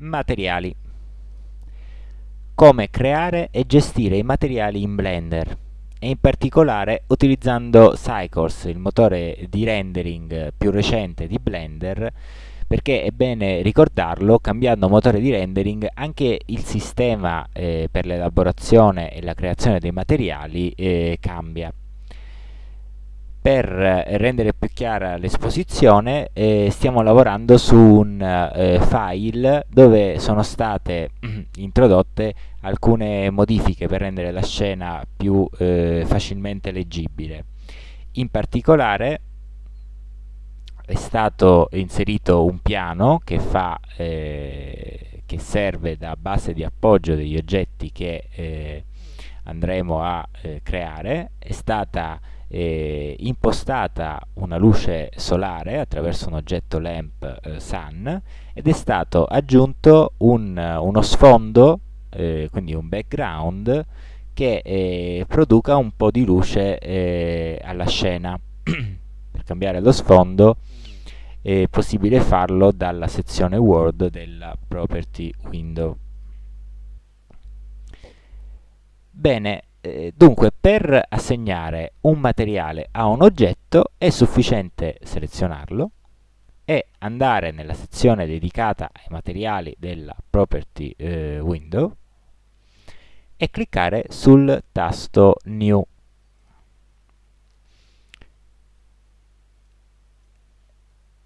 Materiali. Come creare e gestire i materiali in Blender e in particolare utilizzando Cycles, il motore di rendering più recente di Blender, perché è bene ricordarlo, cambiando motore di rendering anche il sistema eh, per l'elaborazione e la creazione dei materiali eh, cambia per rendere più chiara l'esposizione eh, stiamo lavorando su un eh, file dove sono state introdotte alcune modifiche per rendere la scena più eh, facilmente leggibile. In particolare è stato inserito un piano che, fa, eh, che serve da base di appoggio degli oggetti che eh, andremo a eh, creare, è stata eh, impostata una luce solare attraverso un oggetto lamp eh, sun ed è stato aggiunto un, uno sfondo, eh, quindi un background, che eh, produca un po' di luce eh, alla scena. per cambiare lo sfondo è possibile farlo dalla sezione Word della Property Window. Bene, eh, dunque per assegnare un materiale a un oggetto è sufficiente selezionarlo e andare nella sezione dedicata ai materiali della Property eh, Window e cliccare sul tasto New.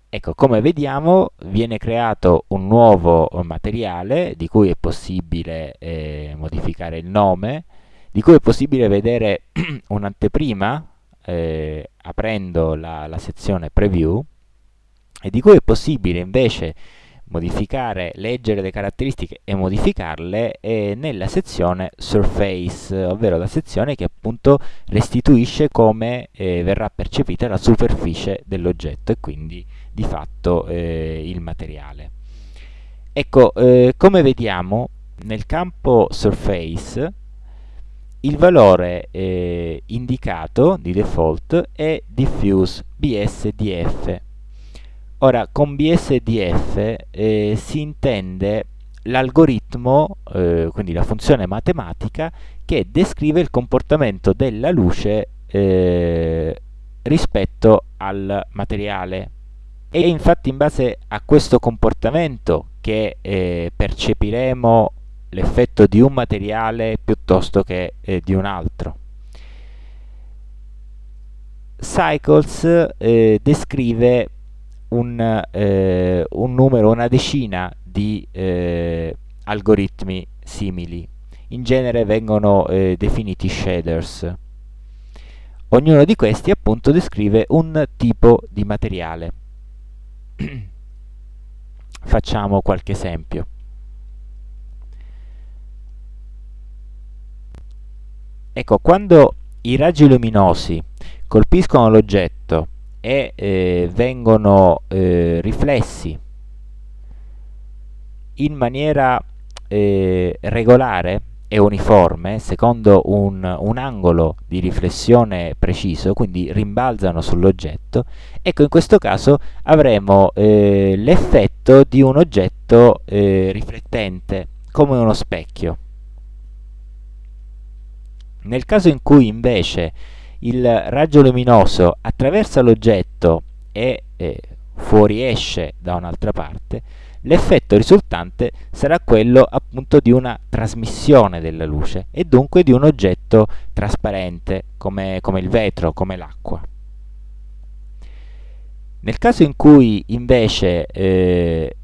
Ecco, come vediamo viene creato un nuovo materiale di cui è possibile eh, modificare il nome, di cui è possibile vedere un'anteprima eh, aprendo la, la, sezione preview e di cui è possibile invece modificare, leggere le caratteristiche e modificarle eh, nella sezione surface, ovvero la sezione che appunto restituisce come eh, verrà percepita la superficie dell'oggetto e quindi di fatto eh, il materiale. Ecco, eh, come vediamo nel campo surface il valore eh, indicato di default è diffuse BSDF. Ora, con BSDF eh, si intende l'algoritmo, eh, quindi la funzione matematica, che descrive il comportamento della luce eh, rispetto al materiale. E infatti in base a questo comportamento che eh, percepiremo l'effetto di un materiale piuttosto che eh, di un altro. Cycles eh, descrive un, eh, un, numero, una decina di eh, algoritmi simili. In genere vengono eh, definiti shaders. Ognuno di questi appunto descrive un tipo di materiale. Facciamo qualche esempio. Ecco, quando i raggi luminosi colpiscono l'oggetto e eh, vengono eh, riflessi in maniera eh, regolare e uniforme, secondo un, un, angolo di riflessione preciso, quindi rimbalzano sull'oggetto, ecco in questo caso avremo eh, l'effetto di un oggetto eh, riflettente, come uno specchio. Nel caso in cui invece il raggio luminoso attraversa l'oggetto e eh, fuoriesce da un'altra parte, l'effetto risultante sarà quello appunto di una trasmissione della luce e dunque di un oggetto trasparente come, come il vetro, come l'acqua. Nel caso in cui invece eh,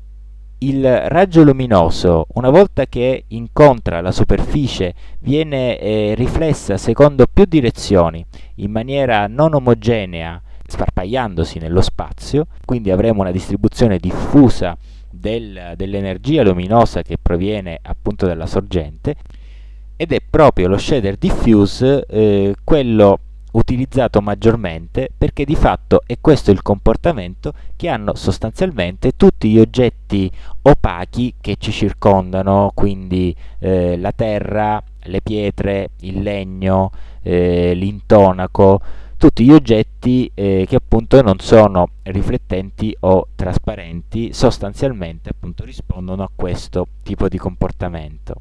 il raggio luminoso, una volta che incontra la superficie, viene eh, riflessa secondo più direzioni, in maniera non omogenea, sparpagliandosi nello spazio, quindi avremo una distribuzione diffusa del, dell'energia luminosa che proviene appunto dalla sorgente, ed è proprio lo shader diffuse eh, quello utilizzato maggiormente perché di fatto è questo il comportamento che hanno sostanzialmente tutti gli oggetti opachi che ci circondano, quindi eh, la terra, le pietre, il legno, eh, l'intonaco, tutti gli oggetti eh, che appunto non sono riflettenti o trasparenti, sostanzialmente appunto rispondono a questo tipo di comportamento.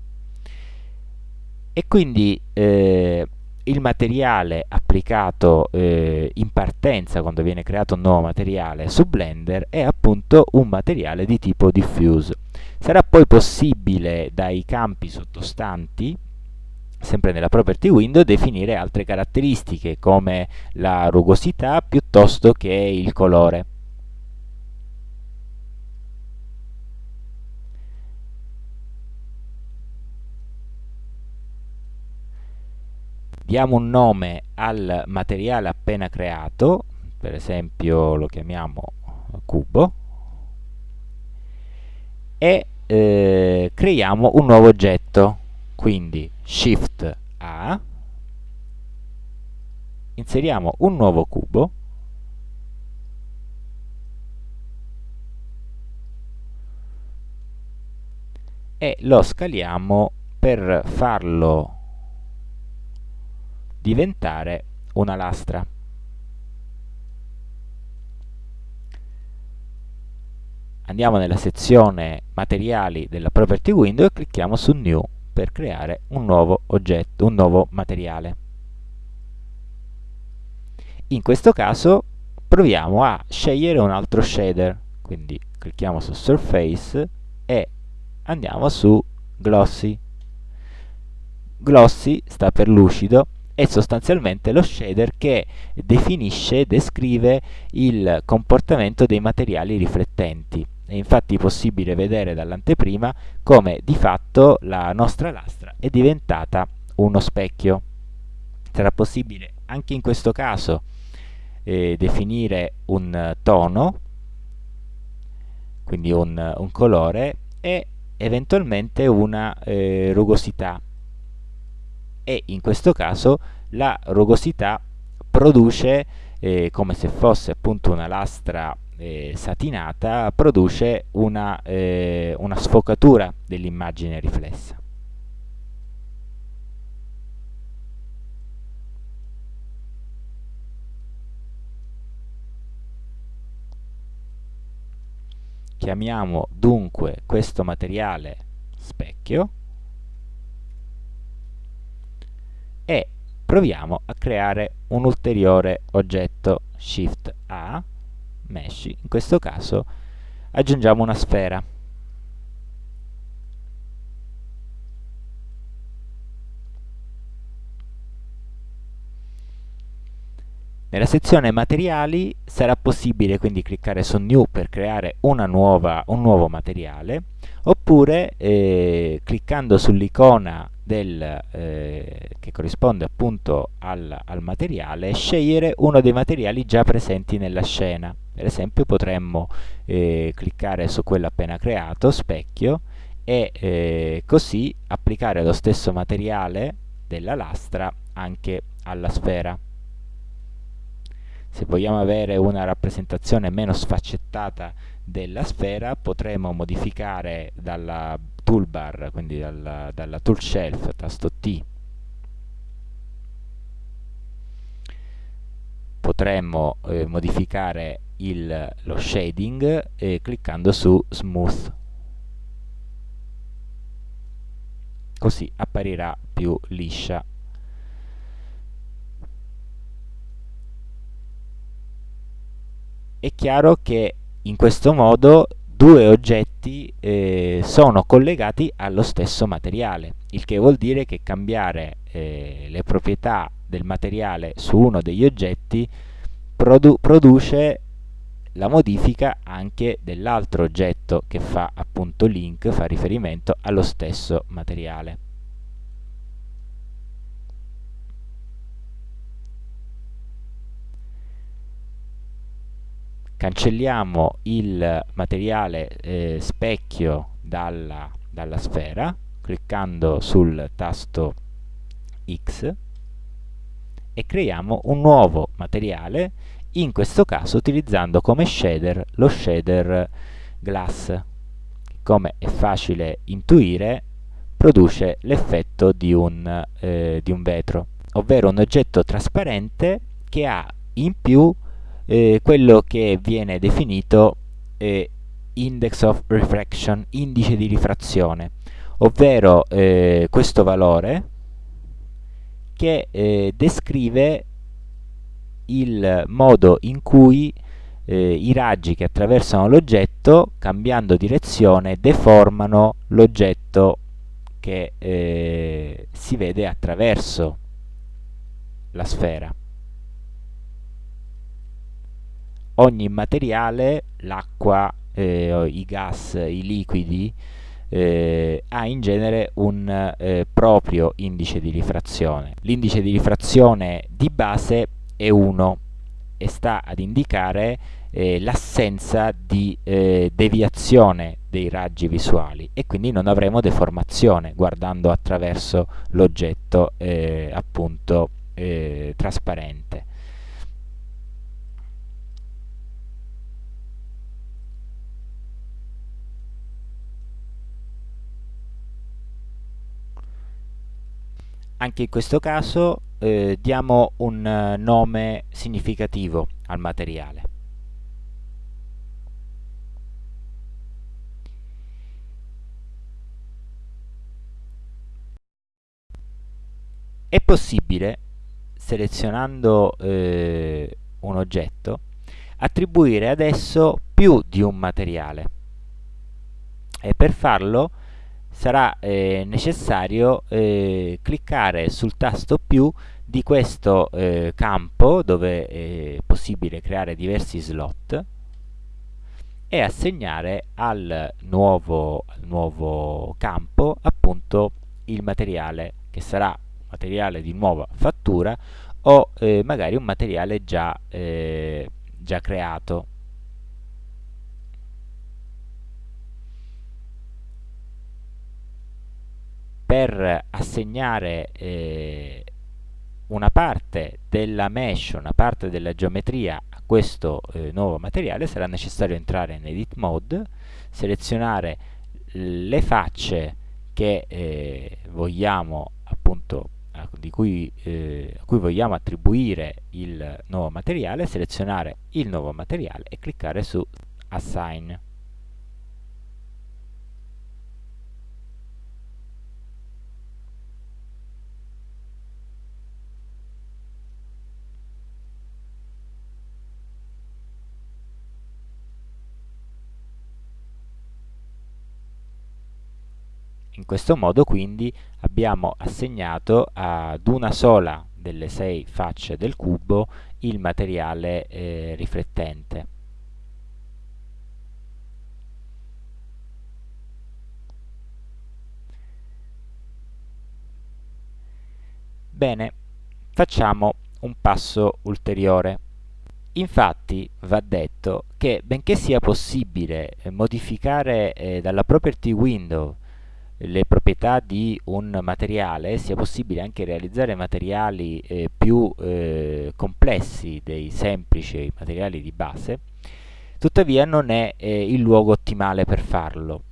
E quindi eh, il materiale applicato eh, in partenza quando viene creato un nuovo materiale su Blender è appunto un materiale di tipo diffuse. Sarà poi possibile dai campi sottostanti sempre nella property window definire altre caratteristiche come la rugosità piuttosto che il colore. Diamo un nome al materiale appena creato, per esempio lo chiamiamo cubo, e eh, creiamo un nuovo oggetto, quindi Shift A, inseriamo un nuovo cubo, e lo scaliamo per farlo diventare una lastra. Andiamo nella sezione materiali della property window e clicchiamo su new per creare un nuovo oggetto, un nuovo materiale. In questo caso proviamo a scegliere un altro shader, quindi clicchiamo su Surface e andiamo su Glossy. Glossy sta per lucido, è sostanzialmente lo shader che definisce descrive il comportamento dei materiali riflettenti. È infatti possibile vedere dall'anteprima come di fatto la nostra lastra è diventata uno specchio. Sarà possibile anche in questo caso eh, definire un tono, quindi un, un, colore, e eventualmente una eh, rugosità. E in questo caso la rugosità produce, eh, come se fosse appunto una lastra eh, satinata produce una, eh, una sfocatura dell'immagine riflessa. Chiamiamo dunque questo materiale specchio e proviamo a creare un ulteriore oggetto Shift A mesh, in questo caso aggiungiamo una sfera. Nella sezione materiali sarà possibile quindi cliccare su New per creare nuova, un nuovo materiale oppure eh, cliccando sull'icona eh, che corrisponde appunto al, al materiale scegliere uno dei materiali già presenti nella scena per esempio potremmo eh, cliccare su quello appena creato, specchio, e eh, così applicare lo stesso materiale della lastra anche alla sfera. Se vogliamo avere una rappresentazione meno sfaccettata della sfera potremo modificare dalla toolbar, quindi dalla, dalla tool shelf, tasto T, potremmo eh, modificare il, lo shading eh, cliccando su smooth. Così apparirà più liscia è chiaro che in questo modo due oggetti eh, sono collegati allo stesso materiale il che vuol dire che cambiare eh, le proprietà del materiale su uno degli oggetti produ produce la modifica anche dell'altro oggetto che fa appunto link, fa riferimento allo stesso materiale. Cancelliamo il materiale eh, specchio dalla, dalla sfera cliccando sul tasto X e creiamo un nuovo materiale in questo caso utilizzando come shader lo shader glass. Come è facile intuire produce l'effetto di, eh, di, un vetro ovvero un oggetto trasparente che ha in più eh, quello che viene definito eh, index of refraction, indice di rifrazione, ovvero eh, questo valore che eh, descrive il modo in cui eh, i raggi che attraversano l'oggetto, cambiando direzione, deformano l'oggetto che eh, si vede attraverso la sfera. Ogni materiale, l'acqua, eh, i gas, i liquidi, eh, ha in genere un eh, proprio indice di rifrazione. L'indice di rifrazione di base è 1 e sta ad indicare eh, l'assenza di eh, deviazione dei raggi visuali e quindi non avremo deformazione guardando attraverso l'oggetto eh, appunto eh, trasparente. Anche in questo caso eh, diamo un eh, nome significativo al materiale. È possibile, selezionando eh, un oggetto, attribuire adesso più di un materiale e per farlo sarà eh, necessario eh, cliccare sul tasto più di questo eh, campo dove è possibile creare diversi slot e assegnare al nuovo, nuovo campo appunto il materiale che sarà materiale di nuova fattura o eh, magari un materiale già, eh, già creato. Per assegnare eh, una parte della mesh, una parte della geometria a questo eh, nuovo materiale sarà necessario entrare in Edit Mode, selezionare le facce che eh, vogliamo appunto di cui, eh, a cui vogliamo attribuire il nuovo materiale, selezionare il nuovo materiale e cliccare su Assign. In questo modo quindi abbiamo assegnato ad una sola delle sei facce del cubo il materiale eh, riflettente. Bene, facciamo un passo ulteriore. Infatti va detto che benché sia possibile eh, modificare eh, dalla property window le proprietà di un materiale sia possibile anche realizzare materiali eh, più eh, complessi dei semplici materiali di base, tuttavia non è eh, il luogo ottimale per farlo.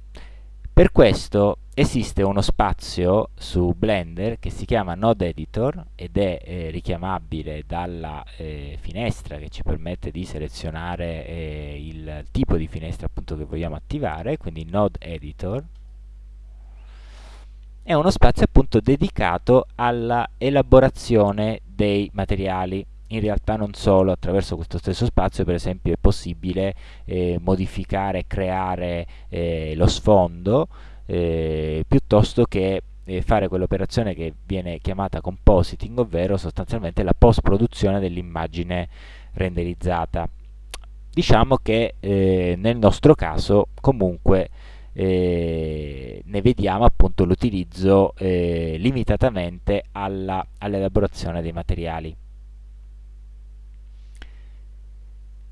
Per questo esiste uno spazio su Blender che si chiama Node Editor ed è eh, richiamabile dalla eh, finestra che ci permette di selezionare eh, il tipo di finestra appunto che vogliamo attivare, quindi Node Editor è uno spazio appunto dedicato alla elaborazione dei materiali in realtà non solo, attraverso questo stesso spazio per esempio è possibile eh, modificare, creare eh, lo sfondo eh, piuttosto che eh, fare quell'operazione che viene chiamata compositing, ovvero sostanzialmente la post produzione dell'immagine renderizzata. Diciamo che eh, nel nostro caso comunque eh, ne vediamo appunto l'utilizzo eh, limitatamente all'elaborazione all dei materiali.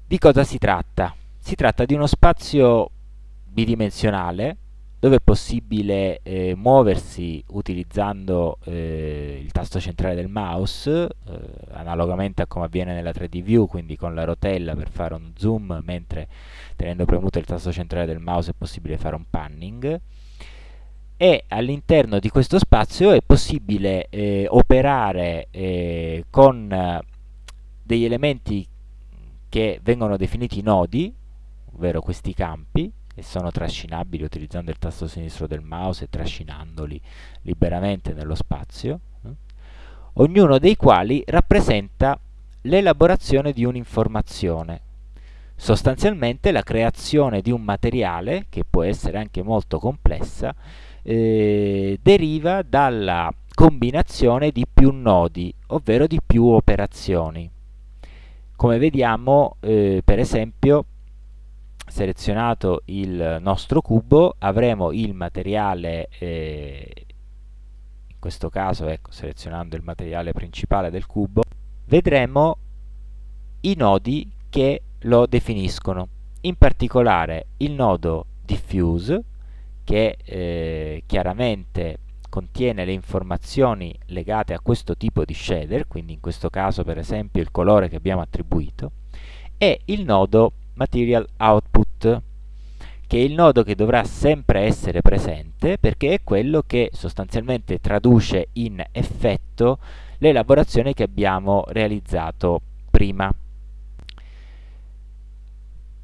Di cosa si tratta? Si tratta di uno spazio bidimensionale dove è possibile eh, muoversi utilizzando eh, il tasto centrale del mouse, eh, analogamente a come avviene nella 3D View, quindi con la rotella per fare un zoom, mentre tenendo premuto il tasto centrale del mouse è possibile fare un panning. E all'interno di questo spazio è possibile eh, operare eh, con degli elementi che vengono definiti nodi, ovvero questi campi, che sono trascinabili utilizzando il tasto sinistro del mouse e trascinandoli liberamente nello spazio, eh? ognuno dei quali rappresenta l'elaborazione di un'informazione, sostanzialmente la creazione di un materiale, che può essere anche molto complessa, eh, deriva dalla combinazione di più nodi, ovvero di più operazioni. Come vediamo, eh, per esempio, selezionato il nostro cubo, avremo il materiale, eh, in questo caso, ecco, selezionando il materiale principale del cubo, vedremo i nodi che lo definiscono. In particolare il nodo diffuse, che eh, chiaramente contiene le informazioni legate a questo tipo di shader, quindi in questo caso per esempio il colore che abbiamo attribuito, e il nodo material output, che è il nodo che dovrà sempre essere presente perché è quello che sostanzialmente traduce in effetto l'elaborazione che abbiamo realizzato prima.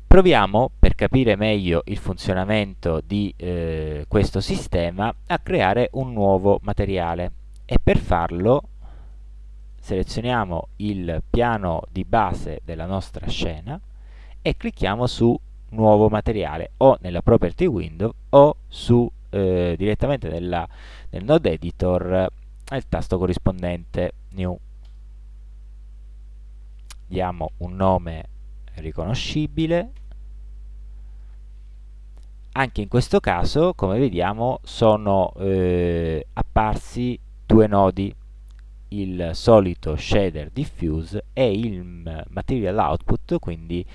Proviamo, per capire meglio il funzionamento di eh, questo sistema, a creare un nuovo materiale e per farlo selezioniamo il piano di base della nostra scena e clicchiamo su nuovo materiale o nella property window o su eh, direttamente nella, nel node editor il tasto corrispondente new. Diamo un nome riconoscibile. Anche in questo caso come vediamo sono eh, apparsi due nodi il solito shader diffuse e il material output quindi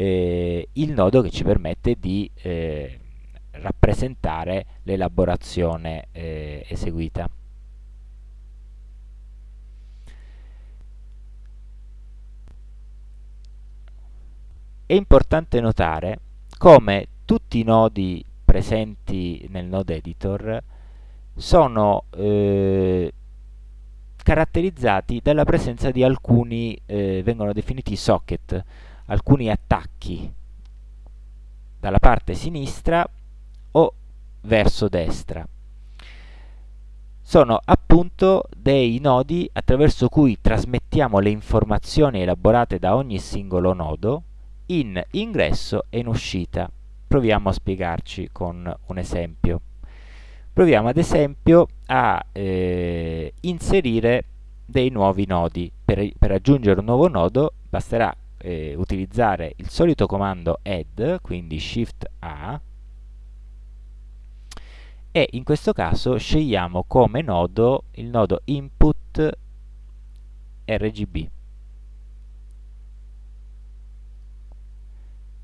eh, il nodo che ci permette di eh, rappresentare l'elaborazione eh, eseguita. È importante notare come tutti i nodi presenti nel node editor sono eh, caratterizzati dalla presenza di alcuni, eh, vengono definiti socket, alcuni attacchi dalla parte sinistra o verso destra. Sono appunto dei nodi attraverso cui trasmettiamo le informazioni elaborate da ogni singolo nodo in ingresso e in uscita proviamo a spiegarci con un esempio. Proviamo ad esempio a eh, inserire dei nuovi nodi. Per, per, aggiungere un nuovo nodo basterà eh, utilizzare il solito comando add, quindi shift A, e in questo caso scegliamo come nodo il nodo input RGB.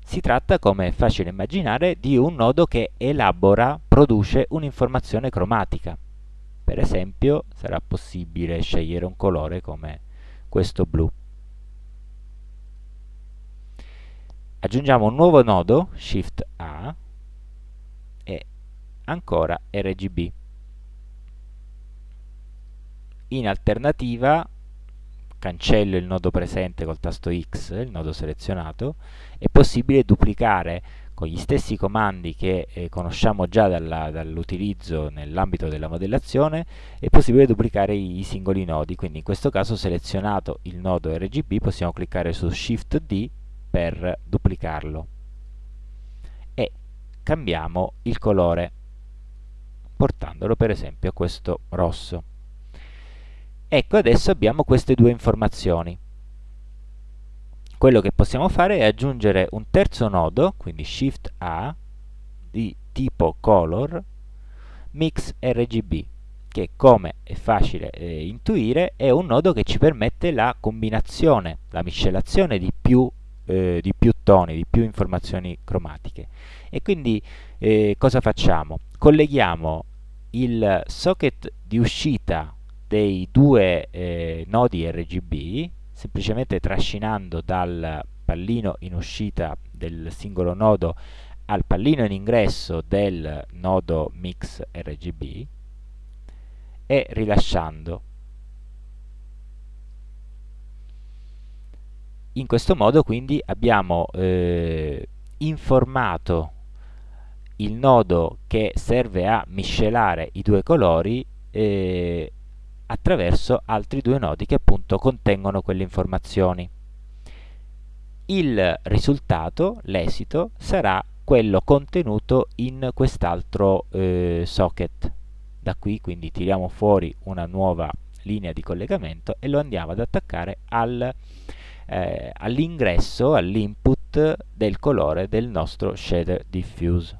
Si tratta, come è facile immaginare, di un nodo che elabora, produce un'informazione cromatica. Per esempio, sarà possibile scegliere un colore come questo blu. Aggiungiamo un nuovo nodo, Shift A, e ancora RGB. In alternativa cancello il nodo presente col tasto X, il nodo selezionato, è possibile duplicare con gli stessi comandi che eh, conosciamo già dall'utilizzo nell'ambito della modellazione, è possibile duplicare i, i, singoli nodi, quindi in questo caso selezionato il nodo RGB possiamo cliccare su Shift D per duplicarlo e cambiamo il colore portandolo per esempio a questo rosso. Ecco, adesso abbiamo queste due informazioni. Quello che possiamo fare è aggiungere un terzo nodo, quindi Shift A, di tipo Color, Mix RGB, che come è facile eh, intuire è un nodo che ci permette la combinazione, la miscelazione di più, eh, di più toni, di più informazioni cromatiche. E quindi eh, cosa facciamo? Colleghiamo il socket di uscita dei due eh, nodi RGB semplicemente trascinando dal pallino in uscita del singolo nodo al pallino in ingresso del nodo mix RGB e rilasciando In questo modo quindi abbiamo eh, informato il nodo che serve a miscelare i due colori eh, attraverso altri due nodi che appunto contengono quelle informazioni. Il risultato, l'esito, sarà quello contenuto in quest'altro eh, socket. Da qui quindi tiriamo fuori una nuova linea di collegamento e lo andiamo ad attaccare al, eh, all'ingresso, all'input del colore del nostro shader diffuse.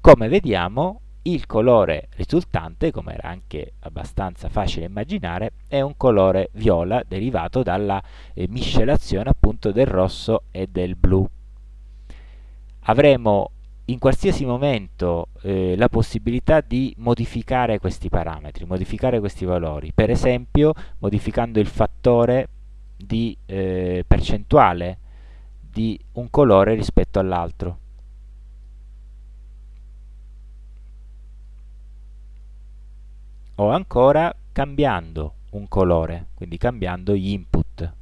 Come vediamo il colore risultante, come era anche abbastanza facile immaginare, è un colore viola derivato dalla eh, miscelazione appunto del rosso e del blu. Avremo in qualsiasi momento eh, la possibilità di modificare questi parametri, modificare questi valori, per esempio modificando il fattore di eh, percentuale di un colore rispetto all'altro. o ancora cambiando un colore, quindi cambiando gli input.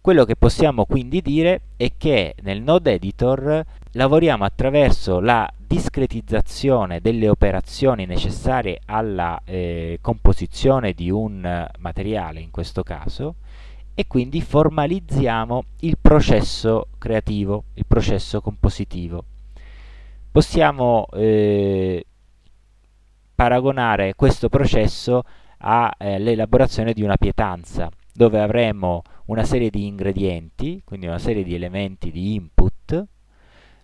Quello che possiamo quindi dire è che nel node editor lavoriamo attraverso la discretizzazione delle operazioni necessarie alla eh, composizione di un materiale in questo caso e quindi formalizziamo il processo creativo, il processo compositivo. Possiamo eh, paragonare questo processo all'elaborazione eh, di una pietanza dove avremo una serie di ingredienti, quindi una serie di elementi di input,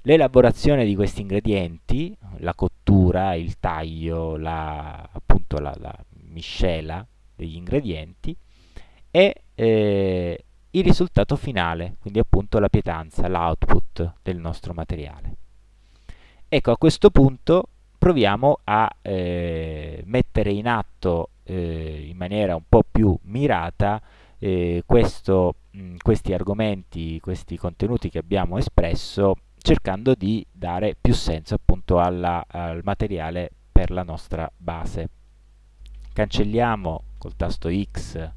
l'elaborazione di questi ingredienti, la cottura, il taglio, la, appunto la, la miscela degli ingredienti e eh, il risultato finale, quindi appunto la pietanza, l'output del nostro materiale. Ecco, a questo punto proviamo a eh, mettere in atto eh, in maniera un po' più mirata eh, questo, mh, questi argomenti, questi contenuti che abbiamo espresso, cercando di dare più senso appunto alla, al materiale per la nostra base. Cancelliamo col tasto X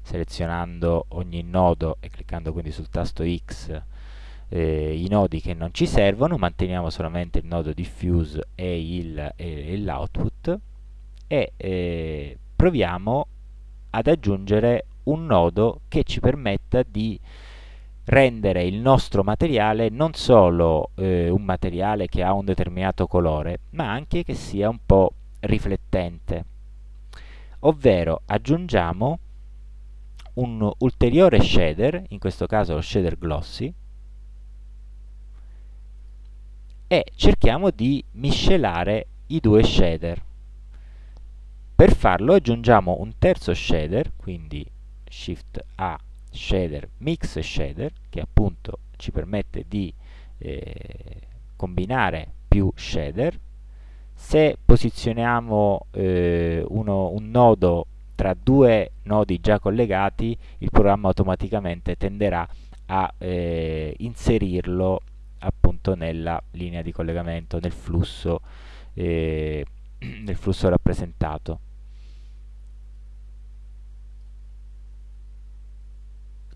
selezionando ogni nodo e cliccando quindi sul tasto X eh, i nodi che non ci servono, manteniamo solamente il nodo diffuse e, e l'output e eh, proviamo ad aggiungere un nodo che ci permetta di rendere il nostro materiale non solo eh, un materiale che ha un determinato colore, ma anche che sia un po' riflettente. Ovvero aggiungiamo un ulteriore shader, in questo caso lo shader glossy, e cerchiamo di miscelare i due shader. Per farlo aggiungiamo un terzo shader, quindi Shift A shader mix shader che appunto ci permette di eh, combinare più shader se posizioniamo eh, uno, un nodo tra due nodi già collegati il programma automaticamente tenderà a eh, inserirlo appunto nella linea di collegamento, nel flusso, eh, nel flusso rappresentato.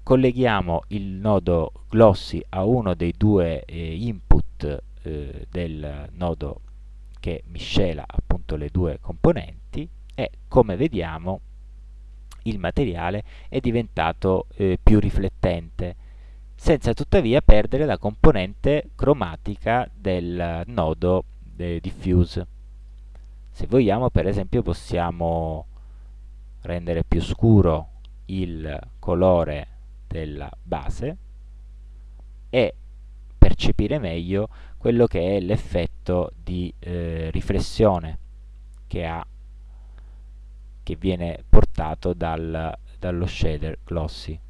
Colleghiamo il nodo glossy a uno dei due eh, input eh, del nodo che miscela appunto le due componenti e come vediamo il materiale è diventato eh, più riflettente senza tuttavia perdere la componente cromatica del nodo de diffuse. Se vogliamo, per esempio, possiamo rendere più scuro il colore della base e percepire meglio quello che è l'effetto di eh, riflessione che ha che viene portato dal, dallo shader glossy.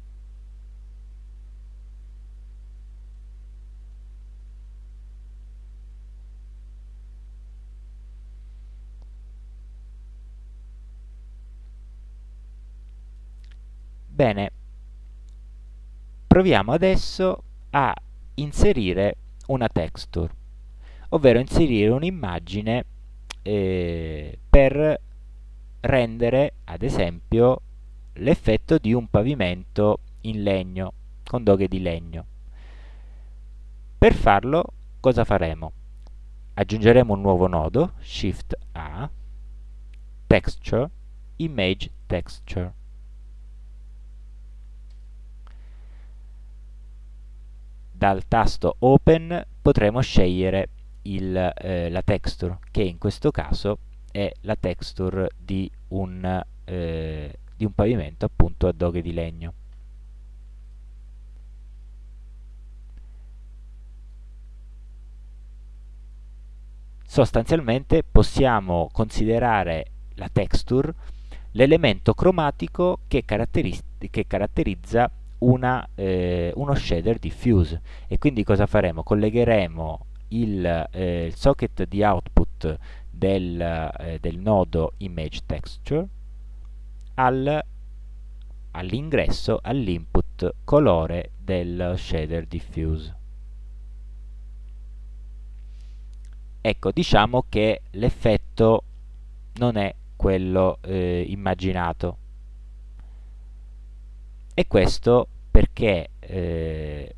Bene, proviamo adesso a inserire una texture, ovvero inserire un'immagine eh, per rendere, ad esempio, l'effetto di un pavimento in legno, con doghe di legno. Per farlo cosa faremo? Aggiungeremo un nuovo nodo, Shift A, Texture, Image Texture. Dal tasto Open potremo scegliere il, eh, la texture, che in questo caso è la texture di un, eh, di un pavimento appunto a doghe di legno. Sostanzialmente possiamo considerare la texture l'elemento cromatico che, che caratterizza una, eh, uno shader diffuse e quindi cosa faremo? Collegheremo il, eh, il socket di output del, eh, del nodo image texture al, all'ingresso, all'input colore del shader diffuse. Ecco, diciamo che l'effetto non è quello eh, immaginato. E questo perché eh,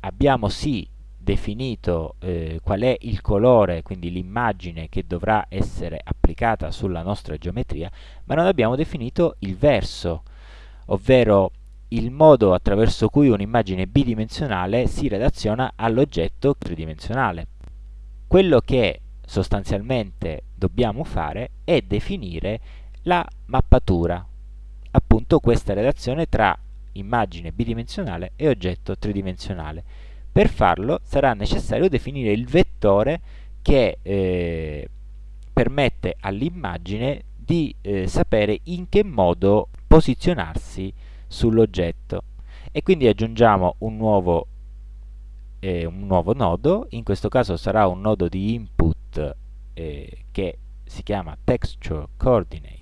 abbiamo sì definito eh, qual è il colore, quindi l'immagine che dovrà essere applicata sulla nostra geometria, ma non abbiamo definito il verso, ovvero il modo attraverso cui un'immagine bidimensionale si relaziona all'oggetto tridimensionale. Quello che sostanzialmente dobbiamo fare è definire la mappatura, appunto questa relazione tra immagine bidimensionale e oggetto tridimensionale. Per farlo sarà necessario definire il vettore che eh, permette all'immagine di eh, sapere in che modo posizionarsi sull'oggetto e quindi aggiungiamo un nuovo, eh, un nuovo nodo, in questo caso sarà un nodo di input eh, che si chiama texture coordinate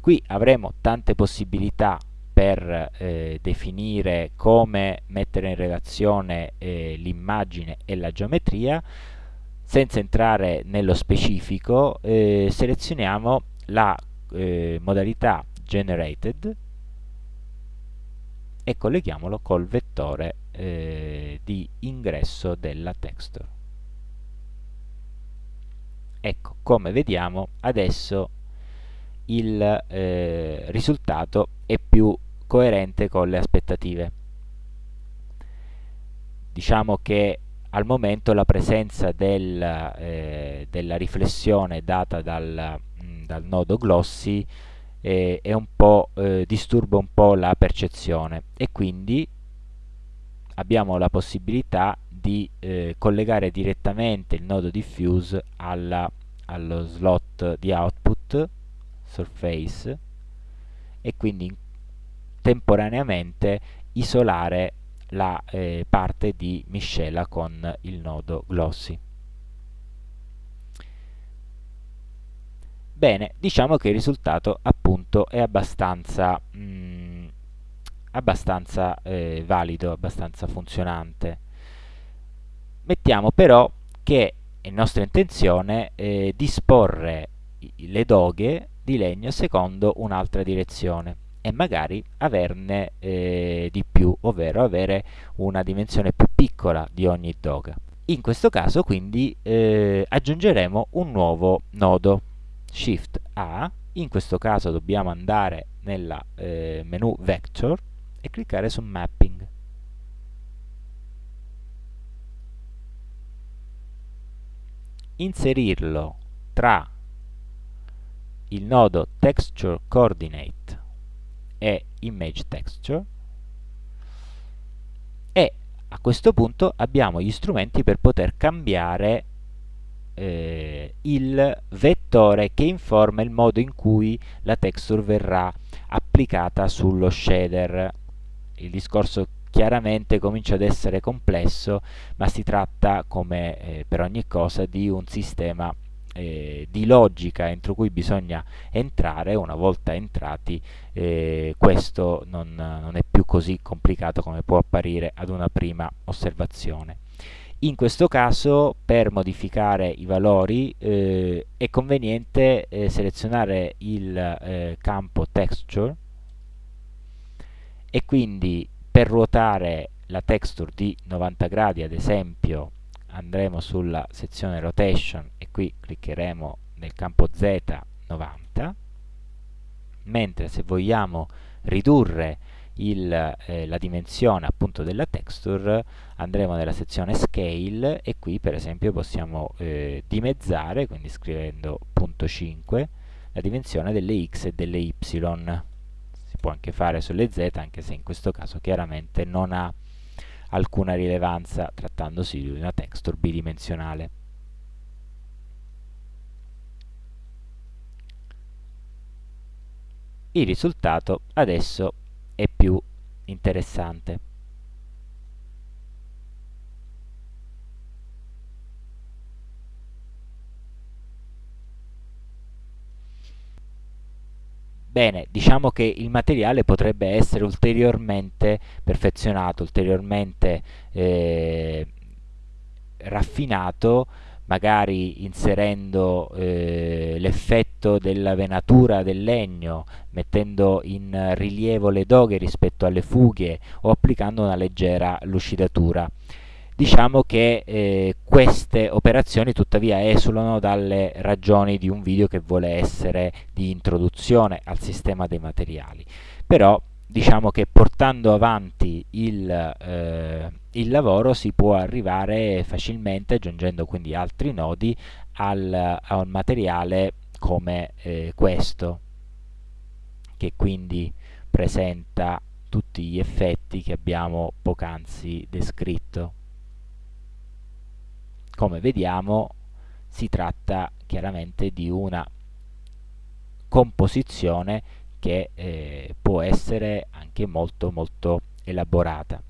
qui avremo tante possibilità per eh, definire come mettere in relazione eh, l'immagine e la geometria. Senza entrare nello specifico eh, selezioniamo la eh, modalità generated e colleghiamolo col vettore eh, di ingresso della texture. Ecco come vediamo adesso il eh, risultato è più coerente con le aspettative. Diciamo che al momento la presenza del, eh, della riflessione data dal, mm, dal nodo glossy eh, un eh, disturba un po' la percezione e quindi abbiamo la possibilità di eh, collegare direttamente il nodo diffuse alla, allo slot di output surface e quindi temporaneamente isolare la eh, parte di miscela con il nodo glossy. Bene, diciamo che il risultato appunto è abbastanza, mh, mm, abbastanza eh, valido, abbastanza funzionante. Mettiamo però che è nostra intenzione eh, disporre le doghe di legno secondo un'altra direzione e magari averne eh, di più, ovvero avere una dimensione più piccola di ogni doga. In questo caso quindi eh, aggiungeremo un nuovo nodo, Shift A, in questo caso dobbiamo andare nel eh, menu Vector e cliccare su Mapping. Inserirlo tra il nodo texture coordinate e image texture e a questo punto abbiamo gli strumenti per poter cambiare eh, il vettore che informa il modo in cui la texture verrà applicata sullo shader. Il discorso chiaramente comincia ad essere complesso ma si tratta come eh, per ogni cosa di un sistema eh, di logica entro cui bisogna entrare, una volta entrati eh, questo non, non, è più così complicato come può apparire ad una prima osservazione. in questo caso per modificare i valori eh, è conveniente eh, selezionare il eh, campo texture e quindi per ruotare la texture di 90 gradi ad esempio andremo sulla sezione rotation e qui cliccheremo nel campo Z 90 mentre se vogliamo ridurre il, eh, la dimensione appunto della texture andremo nella sezione scale e qui per esempio possiamo eh, dimezzare quindi scrivendo punto 5 la dimensione delle x e delle y. Si può anche fare sulle z anche se in questo caso chiaramente non ha alcuna rilevanza trattandosi di una texture bidimensionale il risultato adesso è più interessante. Bene, diciamo che il materiale potrebbe essere ulteriormente perfezionato, ulteriormente eh, raffinato magari inserendo eh, l'effetto della venatura del legno, mettendo in rilievo le doghe rispetto alle fughe o applicando una leggera lucidatura. Diciamo che eh, queste operazioni tuttavia esulano dalle ragioni di un video che vuole essere di introduzione al sistema dei materiali. Però diciamo che portando avanti il, eh, il, lavoro si può arrivare facilmente, aggiungendo quindi altri nodi, al, a un materiale come eh, questo, che quindi presenta tutti gli effetti che abbiamo poc'anzi descritto. Come vediamo si tratta chiaramente di una composizione che eh, può essere anche molto molto elaborata.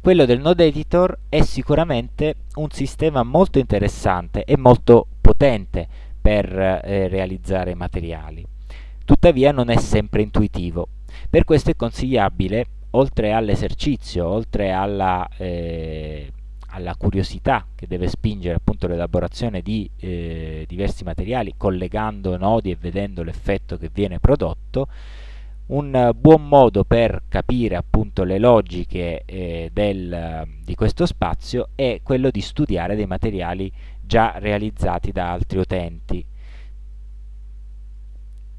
Quello del node editor è sicuramente un sistema molto interessante e molto potente per eh, realizzare materiali. Tuttavia non è sempre intuitivo. Per questo è consigliabile, oltre all'esercizio, oltre alla eh, alla curiosità che deve spingere l'elaborazione di eh, diversi materiali collegando nodi e vedendo l'effetto che viene prodotto un buon modo per capire appunto le logiche eh, del, di questo spazio è quello di studiare dei materiali già realizzati da altri utenti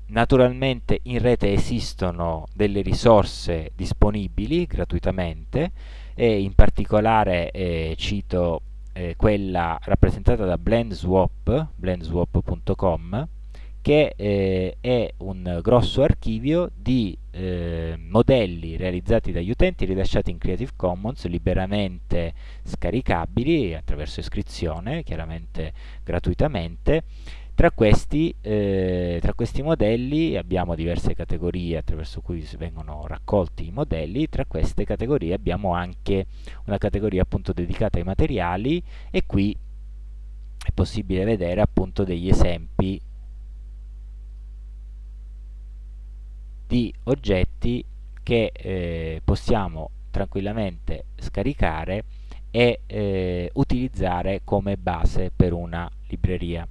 naturalmente in rete esistono delle risorse disponibili gratuitamente e in particolare eh, cito eh, quella rappresentata da BlendSwap, blendswap.com, che eh, è un grosso archivio di eh, modelli realizzati dagli utenti rilasciati in Creative Commons liberamente scaricabili attraverso iscrizione, chiaramente gratuitamente, tra questi, eh, tra questi, modelli abbiamo diverse categorie attraverso cui vengono raccolti i modelli, tra queste categorie abbiamo anche una categoria appunto dedicata ai materiali e qui è possibile vedere appunto degli esempi di oggetti che eh, possiamo tranquillamente scaricare e eh, utilizzare come base per una libreria.